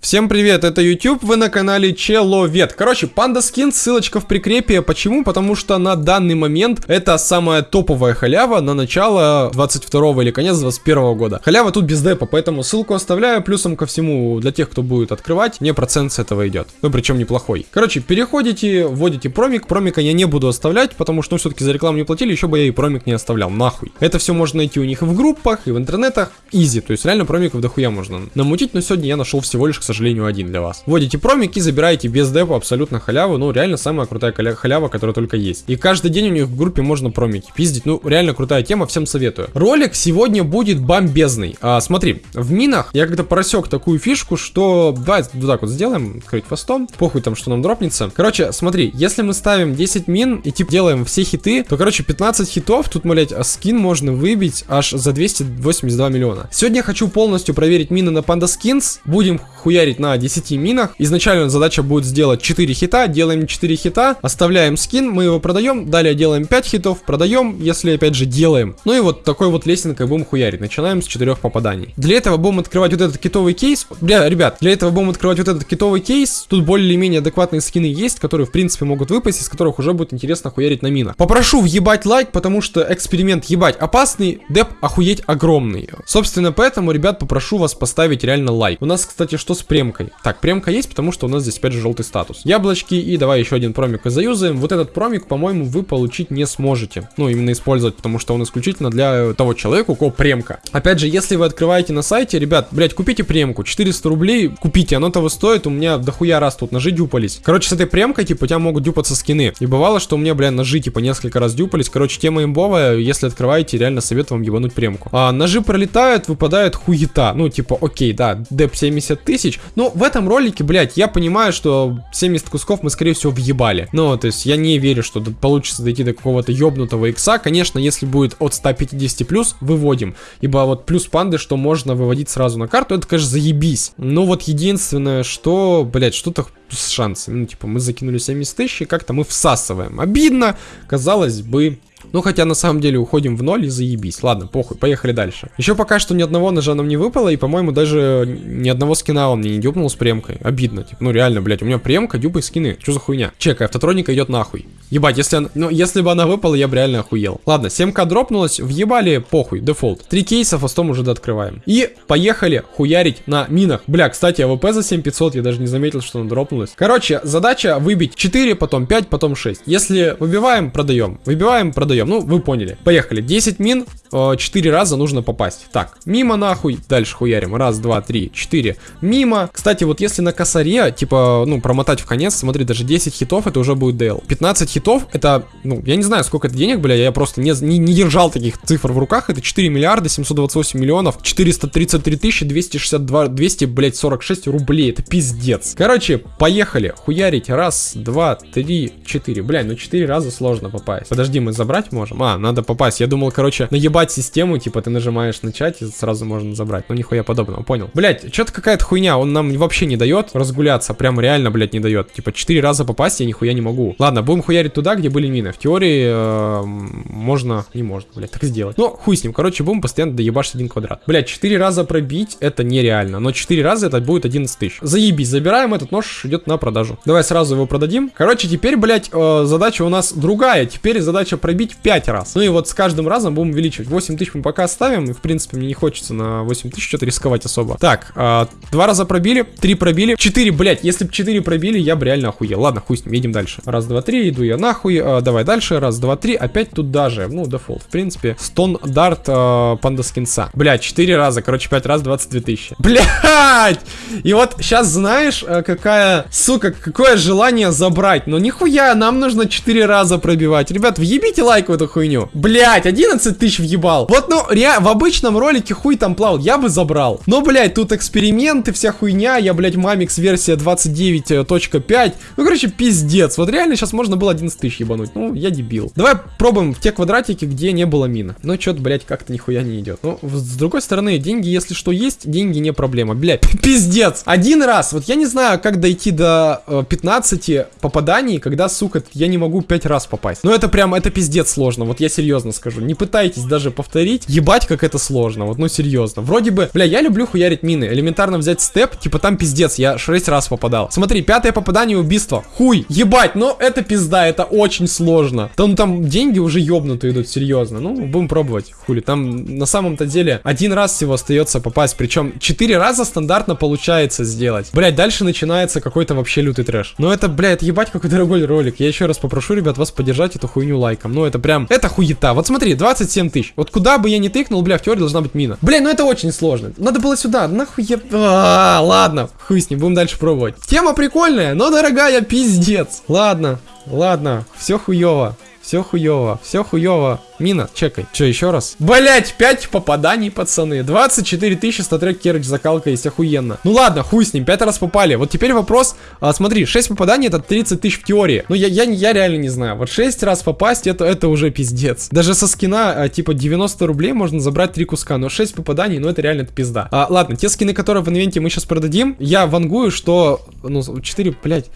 Всем привет, это YouTube, вы на канале Человек. Короче, Панда Скин, ссылочка в прикрепе. Почему? Потому что на данный момент это самая топовая халява на начало 22 или конец 21 года. Халява тут без депа, поэтому ссылку оставляю. Плюсом ко всему, для тех, кто будет открывать, мне процент с этого идет. Ну, причем неплохой. Короче, переходите, вводите промик. Промика я не буду оставлять, потому что, ну, все-таки за рекламу не платили, еще бы я и промик не оставлял. Нахуй. Это все можно найти у них и в группах, и в интернетах. Изи. То есть реально промиков дохуя можно намутить, но сегодня я нашел всего лишь, сожалению, один для вас. Вводите промик и забираете без депа абсолютно халяву. Ну, реально самая крутая халява, которая только есть. И каждый день у них в группе можно промики пиздить. Ну, реально крутая тема, всем советую. Ролик сегодня будет бомбезный. А, смотри, в минах я когда просек такую фишку, что... Давай вот так вот сделаем, открыть фастом. Похуй там, что нам дропнется. Короче, смотри, если мы ставим 10 мин и типа делаем все хиты, то, короче, 15 хитов, тут, блять, скин можно выбить аж за 282 миллиона. Сегодня я хочу полностью проверить мины на Panda Skins. Будем хуярить на 10 минах. Изначально задача будет сделать 4 хита, делаем 4 хита, оставляем скин, мы его продаем, далее делаем 5 хитов, продаем, если опять же делаем. Ну и вот такой вот лесенкой будем хуярить. Начинаем с 4 попаданий. Для этого будем открывать вот этот китовый кейс. Бля, ребят, для этого будем открывать вот этот китовый кейс. Тут более-менее адекватные скины есть, которые в принципе могут выпасть, из которых уже будет интересно хуярить на минах. Попрошу въебать лайк, потому что эксперимент ебать опасный, деп охуеть огромный. Собственно, поэтому, ребят, попрошу вас поставить реально лайк. У нас, кстати, что с премкой? Так, премка есть, потому что у нас здесь опять же желтый статус. Яблочки и давай еще один промик заюзаем. Вот этот промик, по-моему, вы получить не сможете. Ну, именно использовать, потому что он исключительно для того человека, у кого премка. Опять же, если вы открываете на сайте, ребят, блять, купите премку. 400 рублей купите, оно того стоит. У меня дохуя раз тут ножи дюпались. Короче, с этой премкой, типа, у тебя могут дюпаться скины. И бывало, что у меня, бля, ножи, типа, несколько раз дюпались. Короче, тема имбовая. Если открываете, реально советую вам ебануть премку. А ножи пролетают, выпадает хуета. Ну, типа, окей, да, деп 70 тысяч. Но в этом ролике, блядь, я понимаю, что 70 кусков мы, скорее всего, въебали. Ну, то есть я не верю, что получится дойти до какого-то ёбнутого икса. Конечно, если будет от 150 плюс, выводим. Ибо вот плюс панды, что можно выводить сразу на карту, это, конечно, заебись. Но вот единственное, что, блядь, что-то с шансами. Ну, типа, мы закинули 70 тысяч, и как-то мы всасываем. Обидно, казалось бы, ну, хотя на самом деле уходим в ноль и заебись. Ладно, похуй, поехали дальше. Еще пока что ни одного ножа нам не выпало, и, по-моему, даже ни одного скина он мне не дюпнул с премкой. Обидно, типа, ну реально, блядь, у меня премка, дюпы скины. Что за хуйня? Чекай, автотроника идет нахуй. Ебать, если она... Ну, если бы она выпала, я бы реально охуел. Ладно, 7к дропнулась, въебали, похуй, дефолт. Три кейса, фастом уже открываем. И поехали хуярить на минах. Бля, кстати, AWP за 7500, я даже не заметил, что она дропнулась. Короче, задача выбить 4, потом 5, потом 6. Если выбиваем, продаем. Выбиваем, продаем продаем. Ну, вы поняли. Поехали. 10 мин, 4 э, раза нужно попасть. Так, мимо нахуй. Дальше хуярим. Раз, два, три, четыре. Мимо. Кстати, вот если на косаре, типа, ну, промотать в конец, смотри, даже 10 хитов, это уже будет DL. 15 хитов, это, ну, я не знаю, сколько это денег, бля, я просто не, не, не держал таких цифр в руках. Это 4 миллиарда 728 миллионов 433 тысячи 262, 200, блядь, 46 рублей. Это пиздец. Короче, поехали. Хуярить. Раз, два, три, четыре. Бля, ну 4 раза сложно попасть. Подожди, мы забрать можем? А, надо попасть. Я думал, короче, наебать систему, типа ты нажимаешь начать и сразу можно забрать. Ну, нихуя подобного, понял. Блять, что-то какая-то хуйня, он нам вообще не дает разгуляться. Прям реально, блядь, не дает. Типа 4 раза попасть я нихуя не могу. Ладно, будем хуярить туда, где были мины. В теории э, можно, не можно, блядь, так сделать. Ну, хуй с ним. Короче, будем постоянно доебашить один квадрат. Блядь, 4 раза пробить это нереально. Но 4 раза это будет 11 тысяч. Заебись, забираем этот нож, идет на продажу. Давай сразу его продадим. Короче, теперь, блядь, э, задача у нас другая. Теперь задача пробить 5 раз. Ну и вот с каждым разом будем увеличивать. 8 тысяч мы пока оставим, и в принципе мне не хочется на 8 тысяч что-то рисковать особо. Так, э, два раза пробили, три пробили, 4, блять, если бы 4 пробили, я бы реально охуел. Ладно, хуй с ним, едем дальше. Раз, два, три, иду я нахуй, э, давай дальше, раз, два, три, опять тут даже, ну, дефолт, в принципе, стандарт э, Panda Skins а. Блять, 4 раза, короче, 5 раз 22 тысячи. Блять! И вот сейчас знаешь, какая, сука, какое желание забрать, но нихуя, нам нужно 4 раза пробивать. Ребят, въебите лайк в эту хуйню. Блять, 11 тысяч въебал. Вот, ну, ре в обычном ролике хуй там плавал, я бы забрал. Но, блять, тут эксперименты, вся хуйня, я, блять, Мамикс версия 29.5. Ну, короче, пиздец. Вот реально сейчас можно было 11 тысяч ебануть. Ну, я дебил. Давай пробуем в те квадратики, где не было мина. Ну, что-то, блять, как-то нихуя не идет. Ну, с другой стороны, деньги, если что есть, деньги не проблема. Блять, пиздец. Один раз. Вот я не знаю, как дойти до э, 15 попаданий, когда, сука, я не могу 5 раз попасть. Ну, это прям, это пиздец сложно. Вот я серьезно скажу. Не пытайтесь даже даже повторить. Ебать, как это сложно, вот, ну серьезно. Вроде бы, бля, я люблю хуярить мины. Элементарно взять степ, типа там пиздец, я 6 раз попадал. Смотри, пятое попадание убийство. Хуй, ебать, но это пизда, это очень сложно. Там, там деньги уже ёбнутые идут, серьезно. Ну, будем пробовать, хули. Там на самом-то деле один раз всего остается попасть, причем 4 раза стандартно получается сделать. Блять, дальше начинается какой-то вообще лютый трэш. Но это, блядь, ебать, какой дорогой ролик. Я еще раз попрошу, ребят, вас поддержать эту хуйню лайком. Ну, это прям, это хуета. Вот смотри, 27 тысяч. Вот куда бы я ни тыкнул, бля, в теории должна быть мина. Бля, ну это очень сложно. Надо было сюда, нахуй я... А, ладно, хуй с ним, будем дальше пробовать. Тема прикольная, но дорогая, пиздец. Ладно, ладно, все хуево. Все хуево, все хуево. Мина, чекай. Че, еще раз? Блять, 5 попаданий, пацаны. 24 тысячи статрек керч закалка есть охуенно. Ну ладно, хуй с ним, 5 раз попали. Вот теперь вопрос, а, смотри, 6 попаданий это 30 тысяч в теории. Ну я, я, я реально не знаю. Вот 6 раз попасть, это, это уже пиздец. Даже со скина, а, типа 90 рублей можно забрать 3 куска, но 6 попаданий, ну это реально это пизда. А, ладно, те скины, которые в инвенте мы сейчас продадим, я вангую, что, ну, 4, блять,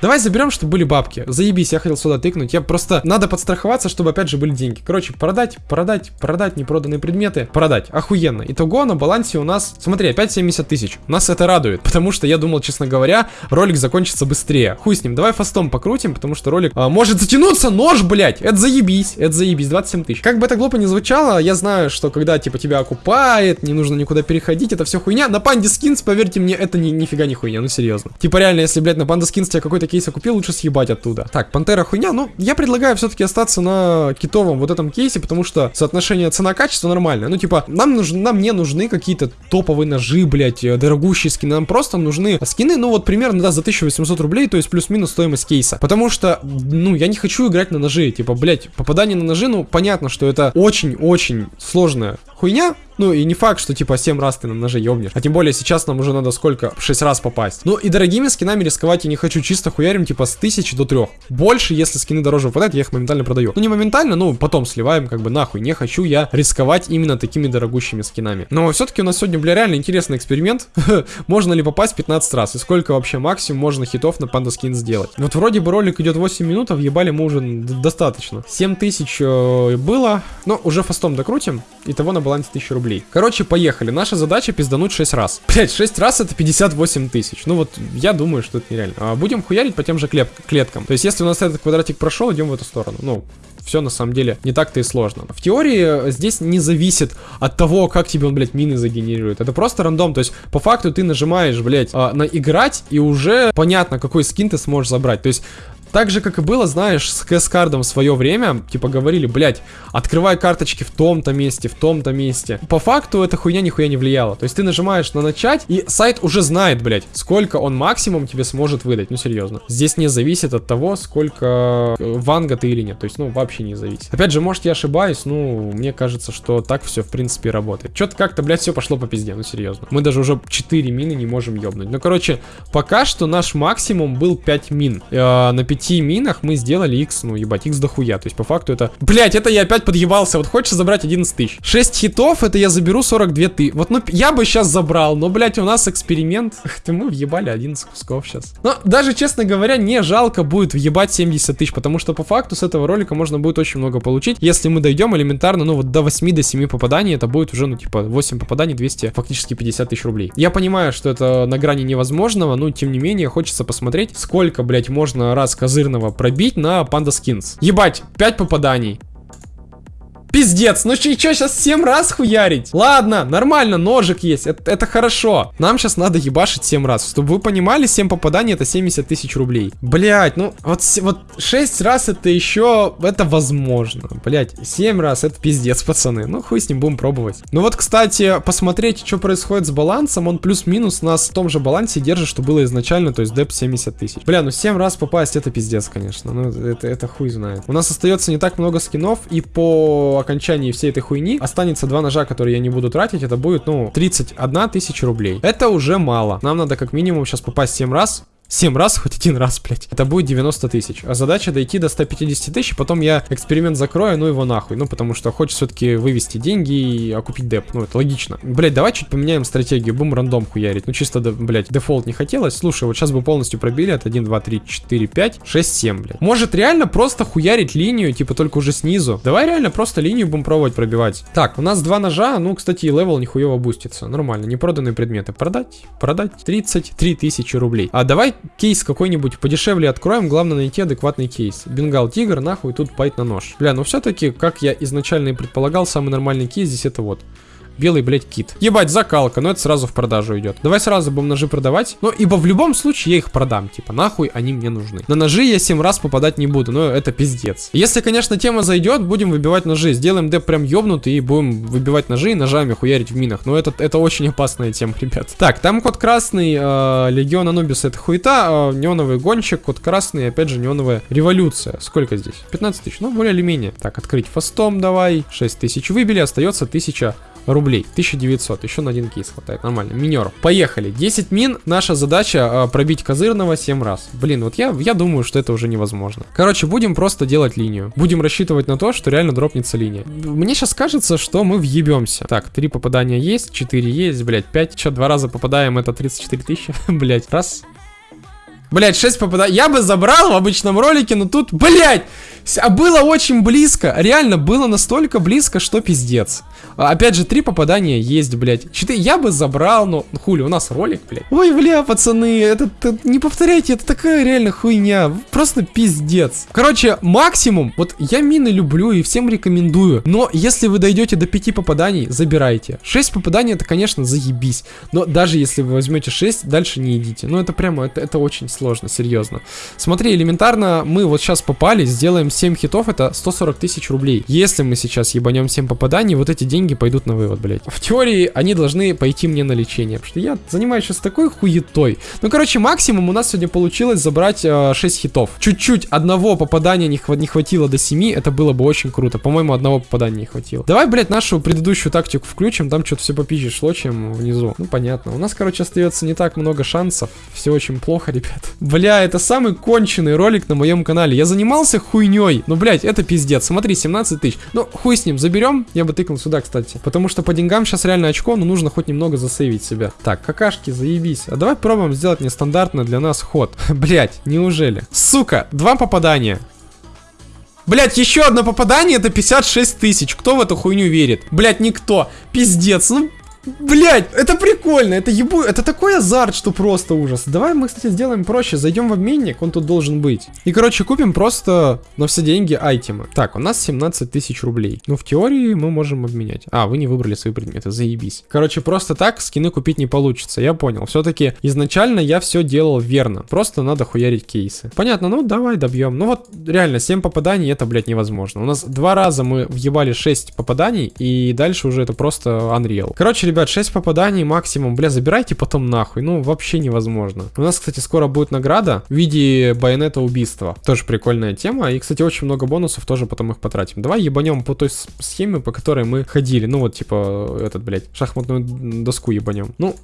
Давай заберем, чтобы были бабки. Заебись, я хотел сюда тыкнуть. Я просто... Надо подстраховаться, чтобы опять же были деньги. Короче, продать, продать, продать непроданные предметы. Продать. Охуенно. Итого на балансе у нас... Смотри, опять 70 тысяч. Нас это радует. Потому что я думал, честно говоря, ролик закончится быстрее. Хуй с ним. Давай фастом покрутим, потому что ролик а, может затянуться. Нож, блядь. Это заебись. Это заебись. 27 тысяч. Как бы это глупо не звучало, я знаю, что когда типа тебя окупает, не нужно никуда переходить, это все хуйня. На панде скинс, поверьте мне, это ни, нифига не хуйня. Ну серьезно. Типа реально, если, блядь, на панда скинс тебя какой-то кейса купил, лучше съебать оттуда. Так, пантера хуйня. Ну, я предлагаю все-таки остаться на китовом вот этом кейсе, потому что соотношение цена-качество нормальное. Ну, типа, нам, нужны, нам не нужны какие-то топовые ножи, блядь, э, дорогущие скины. Нам просто нужны скины, ну, вот примерно, да, за 1800 рублей, то есть плюс-минус стоимость кейса. Потому что, ну, я не хочу играть на ножи. Типа, блядь, попадание на ножи, ну, понятно, что это очень-очень сложная хуйня, ну и не факт, что типа 7 раз ты на ноже ёбнешь. А тем более сейчас нам уже надо сколько? 6 раз попасть. Ну и дорогими скинами рисковать я не хочу. Чисто хуярим типа с 1000 до 3. Больше, если скины дороже выпадают, я их моментально продаю. Ну не моментально, ну потом сливаем как бы нахуй. Не хочу я рисковать именно такими дорогущими скинами. Но все-таки у нас сегодня, бля, реально интересный эксперимент. можно ли попасть 15 раз? И сколько вообще максимум можно хитов на панда скин сделать? Вот вроде бы ролик идет 8 минут, а въебали мы уже достаточно. 7000 э, было. Но уже фастом докрутим. Итого на балансе 1000 рублей. Короче, поехали. Наша задача пиздануть 6 раз. Блять, 6 раз это 58 тысяч. Ну вот, я думаю, что это нереально. А будем хуярить по тем же клеп клеткам. То есть, если у нас этот квадратик прошел, идем в эту сторону. Ну, все на самом деле не так-то и сложно. В теории э, здесь не зависит от того, как тебе он, блядь, мины загенерирует. Это просто рандом. То есть, по факту ты нажимаешь, блядь, а, на играть, и уже понятно, какой скин ты сможешь забрать. То есть, так же, как и было, знаешь, с кэс-кардом в свое время, типа говорили, блядь, открывай карточки в том-то месте, в том-то месте. По факту эта хуйня нихуя не влияла. То есть ты нажимаешь на начать, и сайт уже знает, блядь, сколько он максимум тебе сможет выдать. Ну, серьезно. Здесь не зависит от того, сколько э, ванга ты или нет. То есть, ну, вообще не зависит. Опять же, может, я ошибаюсь, ну, мне кажется, что так все, в принципе, работает. Что-то как-то, блядь, все пошло по пизде, ну, серьезно. Мы даже уже 4 мины не можем ёбнуть. Ну, короче, пока что наш максимум был 5 мин. Э, на 5 5 минах мы сделали x, ну ебать, x дохуя. То есть по факту это... Блять, это я опять подъебался. Вот хочешь забрать 11 тысяч. 6 хитов, это я заберу 42 ты. Вот, ну, я бы сейчас забрал, но, блять, у нас эксперимент. Ты мы въебали 11 кусков сейчас. Но даже, честно говоря, не жалко будет въебать 70 тысяч, потому что по факту с этого ролика можно будет очень много получить. Если мы дойдем элементарно, ну вот до 8 до 7 попаданий, это будет уже, ну типа 8 попаданий, 200, фактически 50 тысяч рублей. Я понимаю, что это на грани невозможного, но тем не менее хочется посмотреть, сколько, блять, можно раз козырного пробить на Panda Skins. Ебать, 5 попаданий. Пиздец, ну что, сейчас 7 раз хуярить? Ладно, нормально, ножик есть, это, это хорошо. Нам сейчас надо ебашить 7 раз. Чтобы вы понимали, 7 попаданий это 70 тысяч рублей. Блять, ну вот, вот 6 раз это еще, это возможно. Блять, 7 раз это пиздец, пацаны. Ну хуй с ним будем пробовать. Ну вот, кстати, посмотреть, что происходит с балансом. Он плюс-минус нас в том же балансе держит, что было изначально, то есть деп 70 тысяч. Бля, ну 7 раз попасть это пиздец, конечно. Ну это, это хуй знает. У нас остается не так много скинов и по окончании всей этой хуйни останется два ножа, которые я не буду тратить. Это будет, ну, 31 тысяча рублей. Это уже мало. Нам надо как минимум сейчас попасть 7 раз 7 раз, хоть один раз, блядь. Это будет 90 тысяч. А задача дойти до 150 тысяч, потом я эксперимент закрою, ну его нахуй. Ну, потому что хочется все-таки вывести деньги и окупить деп. Ну, это логично. Блядь, давай чуть поменяем стратегию. Будем рандом хуярить. Ну, чисто, блядь, дефолт не хотелось. Слушай, вот сейчас бы полностью пробили от 1, 2, 3, 4, 5, 6, 7, блядь. Может реально просто хуярить линию, типа только уже снизу. Давай реально просто линию будем пробовать пробивать. Так, у нас два ножа. Ну, кстати, и level нихуево бустится. Нормально. Непроданные предметы. Продать, продать. 33 тысячи рублей. А давай кейс какой-нибудь подешевле откроем. Главное найти адекватный кейс. Бенгал тигр, нахуй, тут байт на нож. Бля, ну все-таки, как я изначально и предполагал, самый нормальный кейс здесь это вот белый, блядь, кит. Ебать, закалка, но это сразу в продажу идет. Давай сразу будем ножи продавать. Ну, ибо в любом случае я их продам. Типа, нахуй они мне нужны. На ножи я 7 раз попадать не буду, но это пиздец. Если, конечно, тема зайдет, будем выбивать ножи. Сделаем деп прям ёбнутый и будем выбивать ножи и ножами хуярить в минах. Но это, это очень опасная тема, ребят. Так, там код красный, э, Легион Анубис это хуета, э, неоновый гонщик, код красный, опять же, неоновая революция. Сколько здесь? 15 тысяч, ну, более или менее. Так, открыть фастом давай. 6 тысяч выбили, остается 1000 рублей. 1900. Еще на один кейс хватает. Нормально. Минер. Поехали. 10 мин. Наша задача э, пробить козырного 7 раз. Блин, вот я, я думаю, что это уже невозможно. Короче, будем просто делать линию. Будем рассчитывать на то, что реально дропнется линия. Мне сейчас кажется, что мы въебемся. Так, 3 попадания есть, 4 есть, блять, 5. Че, два раза попадаем, это 34 тысячи. блять, раз. Блять, 6 попаданий. Я бы забрал в обычном ролике, но тут, блять, а было очень близко. Реально, было настолько близко, что пиздец. А, опять же, три попадания есть, блядь. Четыре я бы забрал, но хули, у нас ролик, блядь. Ой, бля, пацаны, это, это не повторяйте, это такая реально хуйня. Просто пиздец. Короче, максимум, вот я мины люблю и всем рекомендую. Но если вы дойдете до пяти попаданий, забирайте. Шесть попаданий, это, конечно, заебись. Но даже если вы возьмете 6, дальше не идите. Ну, это прямо, это, это очень сложно, серьезно. Смотри, элементарно, мы вот сейчас попали, сделаем 7 хитов, это 140 тысяч рублей. Если мы сейчас ебанем 7 попаданий, вот эти деньги пойдут на вывод, блядь. В теории они должны пойти мне на лечение, потому что я занимаюсь сейчас такой хуетой. Ну, короче, максимум у нас сегодня получилось забрать э, 6 хитов. Чуть-чуть одного попадания не, хва не хватило до 7, это было бы очень круто. По-моему, одного попадания не хватило. Давай, блядь, нашу предыдущую тактику включим, там что-то все попизже шло, чем внизу. Ну, понятно. У нас, короче, остается не так много шансов. Все очень плохо, ребят. Бля, это самый конченый ролик на моем канале. Я занимался хуйней. Ну, блядь, это пиздец. Смотри, 17 тысяч. Ну, хуй с ним, заберем. Я бы тыкнул сюда, кстати. Потому что по деньгам сейчас реально очко, но нужно хоть немного засейвить себя. Так, какашки, заебись. А давай пробуем сделать нестандартный для нас ход. Блять, неужели? Сука, два попадания. Блять, еще одно попадание, это 56 тысяч. Кто в эту хуйню верит? Блять, никто. Пиздец, ну Блять, это прикольно, это ебу, это такой азарт, что просто ужас. Давай мы, кстати, сделаем проще, зайдем в обменник, он тут должен быть. И, короче, купим просто на все деньги айтемы. Так, у нас 17 тысяч рублей. Ну, в теории мы можем обменять. А, вы не выбрали свои предметы, заебись. Короче, просто так скины купить не получится, я понял. Все-таки изначально я все делал верно. Просто надо хуярить кейсы. Понятно, ну давай добьем. Ну вот, реально, 7 попаданий, это, блядь, невозможно. У нас два раза мы въебали 6 попаданий, и дальше уже это просто Unreal. Короче, ребят, 6 попаданий максимум. Бля, забирайте потом нахуй. Ну, вообще невозможно. У нас, кстати, скоро будет награда в виде байонета убийства. Тоже прикольная тема. И, кстати, очень много бонусов, тоже потом их потратим. Давай ебанем по той схеме, по которой мы ходили. Ну, вот, типа, этот, блядь, шахматную доску ебанем. Ну,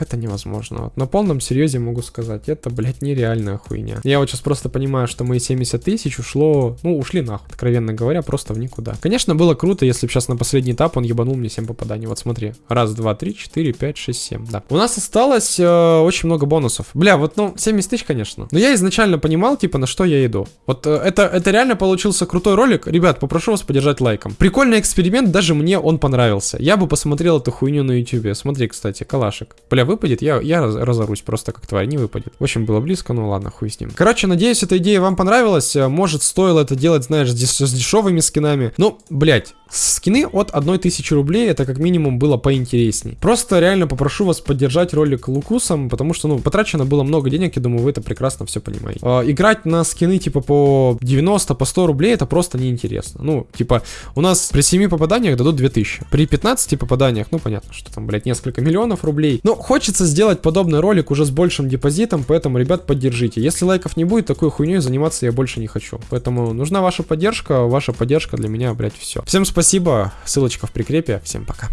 это невозможно. Вот. На полном серьезе могу сказать, это, блядь, нереальная хуйня. Я вот сейчас просто понимаю, что мои 70 тысяч ушло, ну, ушли нахуй, откровенно говоря, просто в никуда. Конечно, было круто, если бы сейчас на последний этап он ебанул мне 7 попаданий. Вот смотри, раз Раз, два, три, четыре, пять, шесть, семь. Да. У нас осталось э, очень много бонусов. Бля, вот, ну, 70 тысяч, конечно. Но я изначально понимал, типа, на что я иду. Вот э, это, это реально получился крутой ролик. Ребят, попрошу вас поддержать лайком. Прикольный эксперимент, даже мне он понравился. Я бы посмотрел эту хуйню на ютубе. Смотри, кстати, калашик. Бля, выпадет, я, я раз, разорусь просто как тварь, не выпадет. В общем, было близко, ну ладно, хуй с ним. Короче, надеюсь, эта идея вам понравилась. Э, может, стоило это делать, знаешь, с, дешевыми скинами. Ну, блять, скины от 1000 рублей, это как минимум было поинтересней. Просто реально попрошу вас поддержать ролик Лукусом, потому что, ну, потрачено было много денег, я думаю, вы это прекрасно все понимаете. Э, играть на скины, типа, по 90, по 100 рублей, это просто неинтересно. Ну, типа, у нас при 7 попаданиях дадут 2000. При 15 попаданиях, ну, понятно, что там, блядь, несколько миллионов рублей. Но хочется сделать подобный ролик уже с большим депозитом, поэтому, ребят, поддержите. Если лайков не будет, такой хуйней заниматься я больше не хочу. Поэтому нужна ваша поддержка, ваша поддержка для меня, блядь, все. Всем спасибо, ссылочка в прикрепе, всем пока.